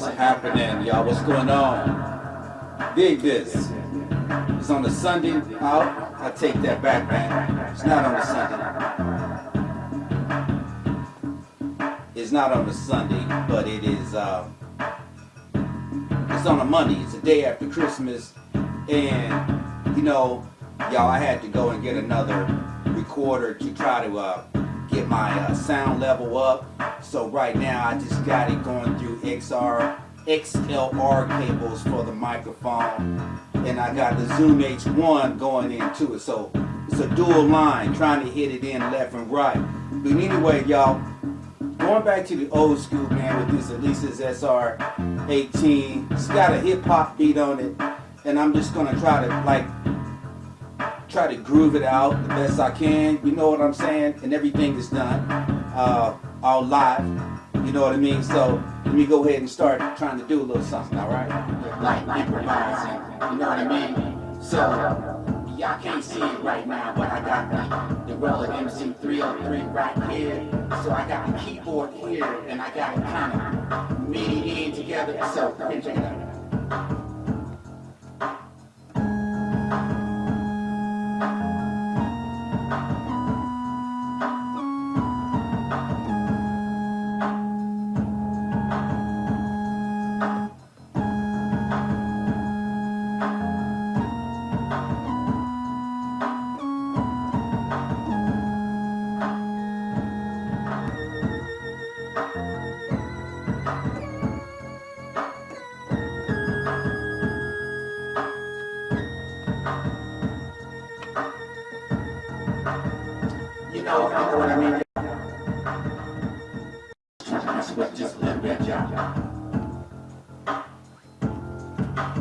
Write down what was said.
is happening, y'all? What's going on? Dig this. It's on the Sunday out. I take that back, man. It's not on the Sunday. It's not on the Sunday, but it is. Uh, it's on a Monday. It's a day after Christmas, and you know, y'all, I had to go and get another recorder to try to uh, get my uh, sound level up. So right now I just got it going through XR, XLR cables for the microphone. And I got the Zoom H1 going into it. So it's a dual line, trying to hit it in left and right. But anyway, y'all, going back to the old school, man, with this Alesis SR18. It's got a hip hop beat on it. And I'm just gonna try to like try to groove it out the best I can. You know what I'm saying? And everything is done uh, all live. You know what I mean? So let me go ahead and start trying to do a little something, all right? Like improvising, you know what I mean? So y'all can't see it right now, but I got the, the Roland MC303 right here. So I got the keyboard here, and I got it kind of MIDI in together. So check it out. Know, what? Just little bit, y'all.